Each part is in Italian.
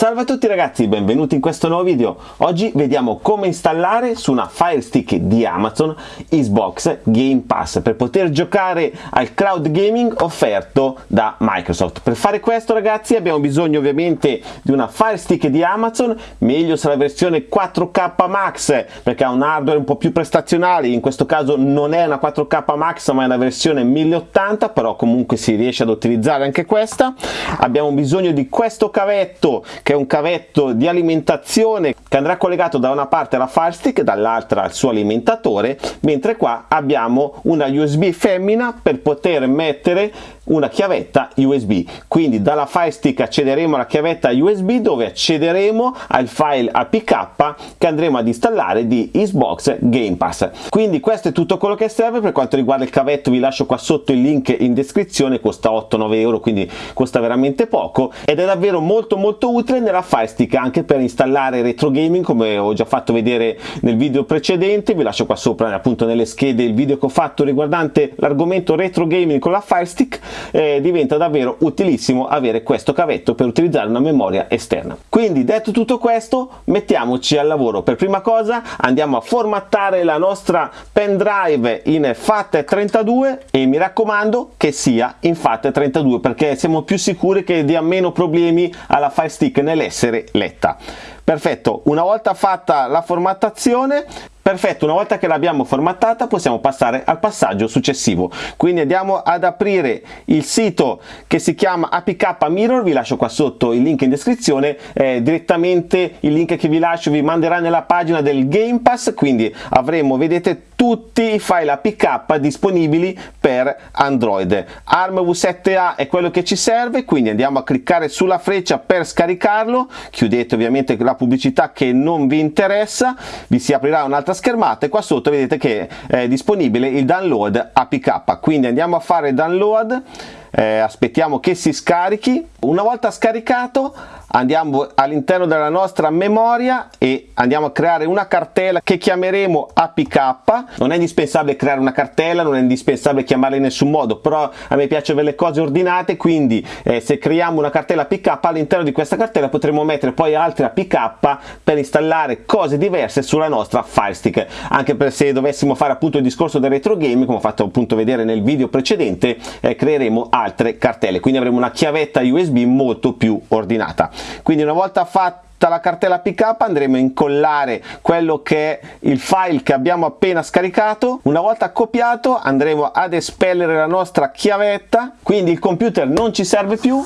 Salve a tutti ragazzi, benvenuti in questo nuovo video. Oggi vediamo come installare su una Fire Stick di Amazon Xbox Game Pass per poter giocare al cloud gaming offerto da Microsoft. Per fare questo ragazzi abbiamo bisogno ovviamente di una Fire Stick di Amazon, meglio se la versione 4K Max perché ha un hardware un po' più prestazionale, in questo caso non è una 4K Max ma è una versione 1080, però comunque si riesce ad utilizzare anche questa. Abbiamo bisogno di questo cavetto che è un cavetto di alimentazione che andrà collegato da una parte alla Fire Stick e dall'altra al suo alimentatore mentre qua abbiamo una USB femmina per poter mettere una chiavetta USB quindi dalla Fire Stick accederemo alla chiavetta USB dove accederemo al file APK che andremo ad installare di Xbox Game Pass. Quindi questo è tutto quello che serve. Per quanto riguarda il cavetto vi lascio qua sotto il link in descrizione. Costa 8-9 euro quindi costa veramente poco. Ed è davvero molto molto utile nella Fire Stick anche per installare retro gaming come ho già fatto vedere nel video precedente. Vi lascio qua sopra appunto nelle schede il video che ho fatto riguardante l'argomento retro gaming con la Fire Stick eh, diventa davvero utilissimo avere questo cavetto per utilizzare una memoria esterna. Quindi detto tutto questo mettiamoci al lavoro. Per prima cosa andiamo a formattare la nostra pen drive in FAT32 e mi raccomando che sia in FAT32 perché siamo più sicuri che dia meno problemi alla Fire Stick nell'essere letta. Perfetto, una volta fatta la formattazione Perfetto, una volta che l'abbiamo formattata possiamo passare al passaggio successivo. Quindi andiamo ad aprire il sito che si chiama APK Mirror, vi lascio qua sotto il link in descrizione, eh, direttamente il link che vi lascio vi manderà nella pagina del Game Pass, quindi avremo, vedete, tutti i file APK disponibili per Android. ARM V7A è quello che ci serve, quindi andiamo a cliccare sulla freccia per scaricarlo, chiudete ovviamente la pubblicità che non vi interessa, vi si aprirà un'altra schermata e qua sotto vedete che è disponibile il download APK quindi andiamo a fare download eh, aspettiamo che si scarichi. Una volta scaricato andiamo all'interno della nostra memoria e andiamo a creare una cartella che chiameremo APK non è indispensabile creare una cartella non è indispensabile chiamarla in nessun modo però a me piace avere le cose ordinate quindi eh, se creiamo una cartella APK all'interno di questa cartella potremo mettere poi altre APK per installare cose diverse sulla nostra Fire Stick. Anche per se dovessimo fare appunto il discorso del retro game come ho fatto appunto vedere nel video precedente eh, creeremo altre cartelle quindi avremo una chiavetta USB molto più ordinata. Quindi una volta fatta la cartella pickup andremo a incollare quello che è il file che abbiamo appena scaricato. Una volta copiato andremo ad espellere la nostra chiavetta. Quindi il computer non ci serve più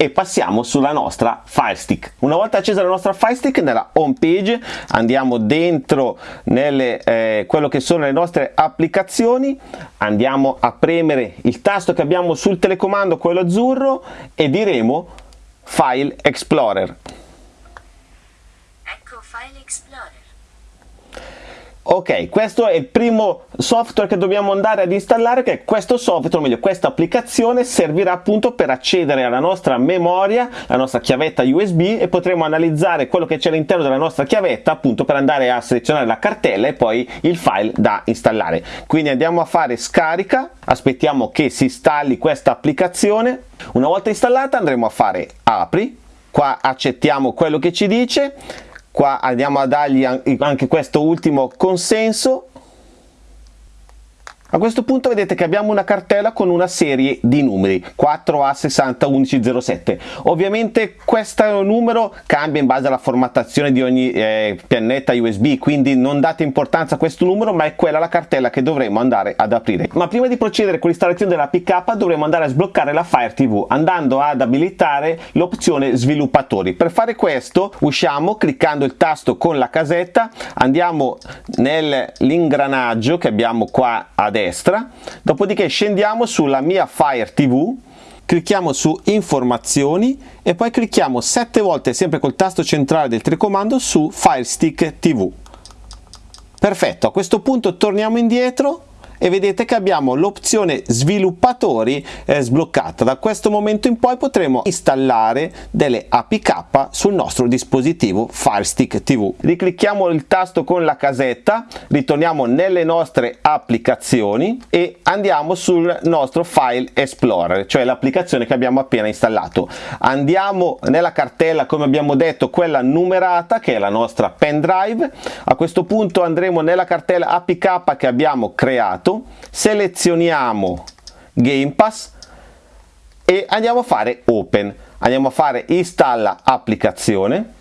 e passiamo sulla nostra Fire Stick. Una volta accesa la nostra Fire Stick nella home page andiamo dentro nelle, eh, quello che sono le nostre applicazioni, andiamo a premere il tasto che abbiamo sul telecomando, quello azzurro e diremo File Explorer. Ecco File Explorer. Ok, questo è il primo software che dobbiamo andare ad installare, che questo software, o meglio questa applicazione servirà appunto per accedere alla nostra memoria, la nostra chiavetta USB e potremo analizzare quello che c'è all'interno della nostra chiavetta appunto per andare a selezionare la cartella e poi il file da installare. Quindi andiamo a fare scarica, aspettiamo che si installi questa applicazione. Una volta installata andremo a fare apri, qua accettiamo quello che ci dice, qua andiamo a dargli anche questo ultimo consenso a questo punto vedete che abbiamo una cartella con una serie di numeri 4A601107. Ovviamente questo numero cambia in base alla formattazione di ogni eh, pianetta USB, quindi non date importanza a questo numero, ma è quella la cartella che dovremo andare ad aprire. Ma prima di procedere con l'installazione della PK dovremo andare a sbloccare la Fire TV andando ad abilitare l'opzione sviluppatori. Per fare questo usciamo cliccando il tasto con la casetta, andiamo nell'ingranaggio che abbiamo qua a dopodiché scendiamo sulla mia Fire TV clicchiamo su informazioni e poi clicchiamo 7 volte sempre col tasto centrale del telecomando su Fire Stick TV perfetto a questo punto torniamo indietro e vedete che abbiamo l'opzione sviluppatori eh, sbloccata. Da questo momento in poi potremo installare delle APK sul nostro dispositivo Firestick TV riclicchiamo il tasto con la casetta ritorniamo nelle nostre applicazioni e andiamo sul nostro File Explorer cioè l'applicazione che abbiamo appena installato. Andiamo nella cartella come abbiamo detto quella numerata che è la nostra pendrive a questo punto andremo nella cartella APK che abbiamo creato lato selezioniamo Game Pass e andiamo a fare Open. Andiamo a fare installa applicazione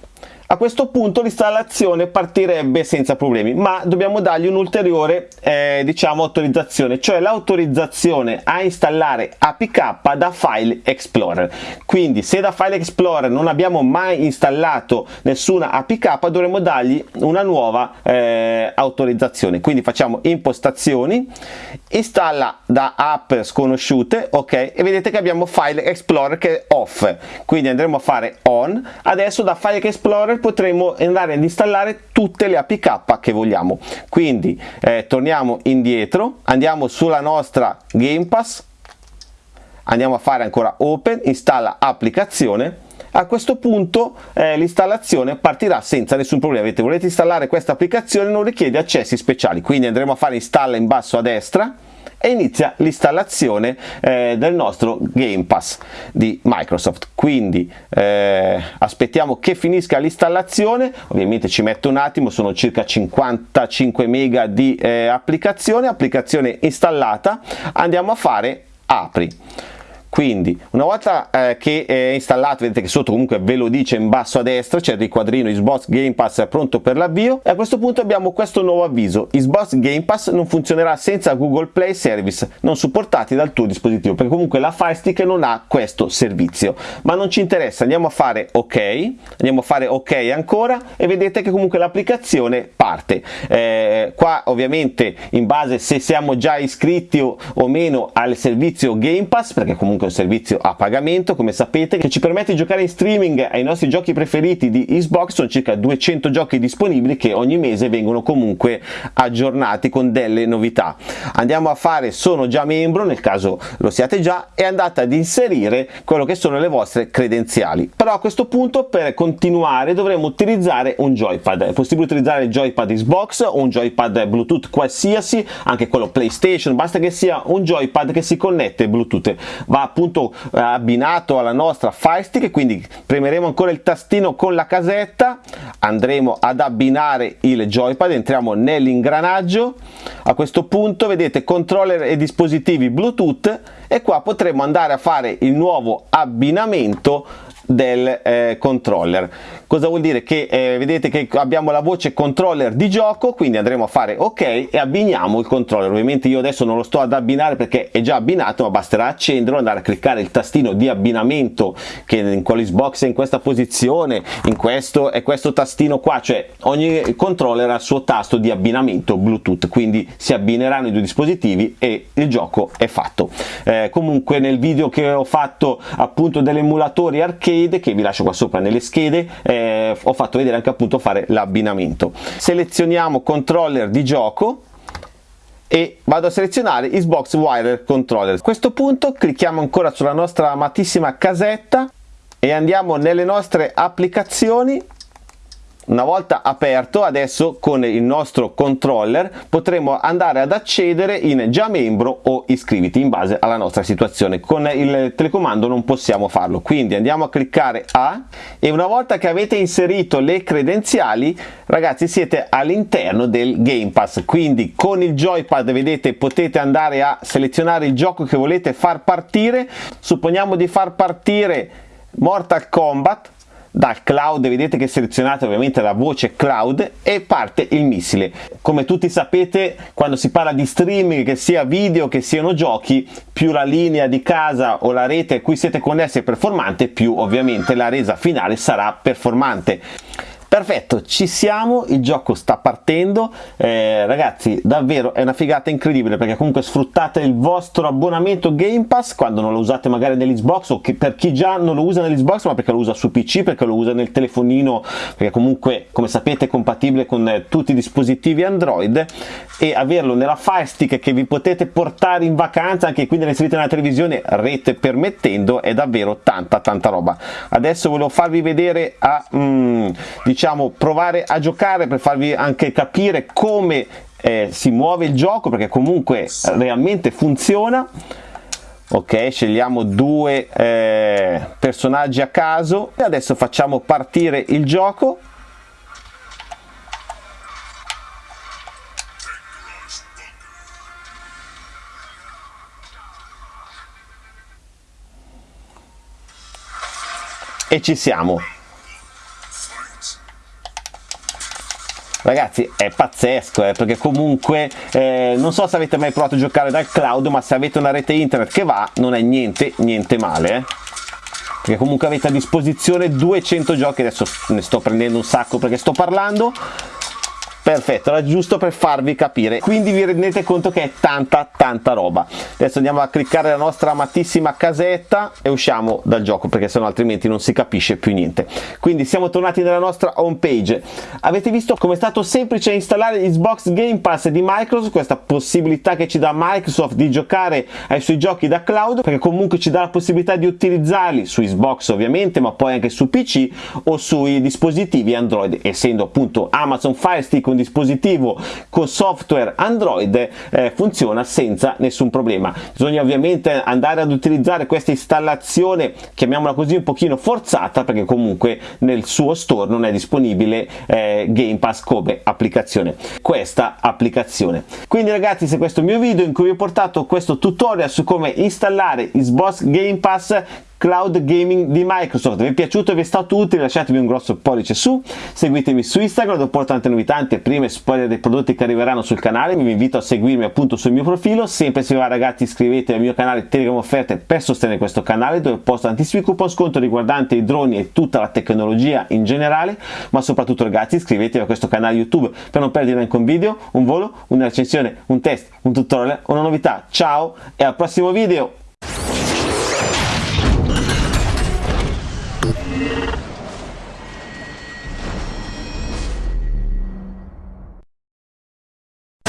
a questo punto l'installazione partirebbe senza problemi ma dobbiamo dargli un'ulteriore eh, diciamo autorizzazione cioè l'autorizzazione a installare APK da File Explorer. Quindi se da File Explorer non abbiamo mai installato nessuna APK dovremo dargli una nuova eh, autorizzazione. Quindi facciamo impostazioni installa da app sconosciute ok e vedete che abbiamo File Explorer che è off. Quindi andremo a fare on. Adesso da File Explorer potremo andare ad installare tutte le APK che vogliamo. Quindi eh, torniamo indietro andiamo sulla nostra Game Pass andiamo a fare ancora open installa applicazione a questo punto eh, l'installazione partirà senza nessun problema. Vedete, volete installare questa applicazione non richiede accessi speciali. Quindi andremo a fare installa in basso a destra e inizia l'installazione eh, del nostro Game Pass di Microsoft. Quindi eh, aspettiamo che finisca l'installazione. Ovviamente ci mette un attimo sono circa 55 mega di eh, applicazione. Applicazione installata. Andiamo a fare apri quindi una volta eh, che è installato vedete che sotto comunque ve lo dice in basso a destra c'è il riquadrino Xbox Game Pass è pronto per l'avvio e a questo punto abbiamo questo nuovo avviso. Xbox Game Pass non funzionerà senza Google Play Service non supportati dal tuo dispositivo perché comunque la Fire Stick non ha questo servizio. Ma non ci interessa andiamo a fare ok andiamo a fare ok ancora e vedete che comunque l'applicazione parte. Eh, qua ovviamente in base se siamo già iscritti o, o meno al servizio Game Pass perché comunque un servizio a pagamento. Come sapete che ci permette di giocare in streaming ai nostri giochi preferiti di Xbox sono circa 200 giochi disponibili che ogni mese vengono comunque aggiornati con delle novità. Andiamo a fare sono già membro nel caso lo siate già e andate ad inserire quello che sono le vostre credenziali. Però a questo punto per continuare dovremo utilizzare un joypad. È possibile utilizzare il joypad Xbox o un joypad Bluetooth qualsiasi anche quello PlayStation basta che sia un joypad che si connette Bluetooth. Va appunto eh, abbinato alla nostra Fire Stick quindi premeremo ancora il tastino con la casetta andremo ad abbinare il joypad entriamo nell'ingranaggio. A questo punto vedete controller e dispositivi bluetooth e qua potremo andare a fare il nuovo abbinamento del eh, controller. Cosa vuol dire? Che eh, vedete che abbiamo la voce controller di gioco quindi andremo a fare ok e abbiniamo il controller. Ovviamente io adesso non lo sto ad abbinare perché è già abbinato ma basterà accenderlo andare a cliccare il tastino di abbinamento che in quell'Xbox è in questa posizione in questo e questo tastino qua. Cioè ogni controller ha il suo tasto di abbinamento bluetooth quindi si abbineranno i due dispositivi e il gioco è fatto. Eh, comunque nel video che ho fatto appunto degli emulatori arcade che vi lascio qua sopra nelle schede eh, ho fatto vedere anche appunto fare l'abbinamento. Selezioniamo controller di gioco e vado a selezionare Xbox Wire Controller. A questo punto clicchiamo ancora sulla nostra amatissima casetta e andiamo nelle nostre applicazioni una volta aperto adesso con il nostro controller potremo andare ad accedere in già membro o iscriviti in base alla nostra situazione. Con il telecomando non possiamo farlo. Quindi andiamo a cliccare A e una volta che avete inserito le credenziali ragazzi siete all'interno del Game Pass. Quindi con il joypad vedete potete andare a selezionare il gioco che volete far partire. Supponiamo di far partire Mortal Kombat dal cloud vedete che selezionate ovviamente la voce cloud e parte il missile. Come tutti sapete quando si parla di streaming che sia video che siano giochi più la linea di casa o la rete a cui siete connessi è performante più ovviamente la resa finale sarà performante Perfetto, ci siamo, il gioco sta partendo, eh, ragazzi davvero è una figata incredibile perché comunque sfruttate il vostro abbonamento Game Pass quando non lo usate magari nell'Xbox o che per chi già non lo usa nell'Xbox ma perché lo usa su PC, perché lo usa nel telefonino, perché comunque come sapete è compatibile con eh, tutti i dispositivi Android e averlo nella Fire Stick che vi potete portare in vacanza anche quindi inserite nella televisione rete permettendo è davvero tanta tanta roba. Adesso volevo farvi vedere a... Mm, diciamo provare a giocare per farvi anche capire come eh, si muove il gioco perché comunque realmente funziona. Ok scegliamo due eh, personaggi a caso. E adesso facciamo partire il gioco. E ci siamo ragazzi è pazzesco eh, perché comunque eh, non so se avete mai provato a giocare dal cloud ma se avete una rete internet che va non è niente niente male eh. Perché comunque avete a disposizione 200 giochi adesso ne sto prendendo un sacco perché sto parlando perfetto era giusto per farvi capire. Quindi vi rendete conto che è tanta tanta roba. Adesso andiamo a cliccare la nostra amatissima casetta e usciamo dal gioco perché sennò altrimenti non si capisce più niente. Quindi siamo tornati nella nostra home page. Avete visto come è stato semplice installare Xbox Game Pass di Microsoft questa possibilità che ci dà Microsoft di giocare ai suoi giochi da cloud perché comunque ci dà la possibilità di utilizzarli su Xbox ovviamente ma poi anche su PC o sui dispositivi Android essendo appunto Amazon Fire Stick dispositivo con software Android eh, funziona senza nessun problema. Bisogna ovviamente andare ad utilizzare questa installazione, chiamiamola così, un pochino forzata perché comunque nel suo store non è disponibile eh, Game Pass come applicazione. Questa applicazione. Quindi ragazzi se questo è il mio video in cui vi ho portato questo tutorial su come installare Xbox Game Pass cloud gaming di Microsoft. Vi è piaciuto e vi è stato utile? Lasciatemi un grosso pollice su, seguitemi su Instagram dove porto tante novità, prime spoiler dei prodotti che arriveranno sul canale, vi invito a seguirmi appunto sul mio profilo, sempre se va ragazzi iscrivetevi al mio canale Telegram Offerte per sostenere questo canale dove posto tantissimi coupon sconto riguardanti i droni e tutta la tecnologia in generale, ma soprattutto ragazzi iscrivetevi a questo canale YouTube per non perdere neanche un video, un volo, una recensione, un test, un tutorial, una novità. Ciao e al prossimo video!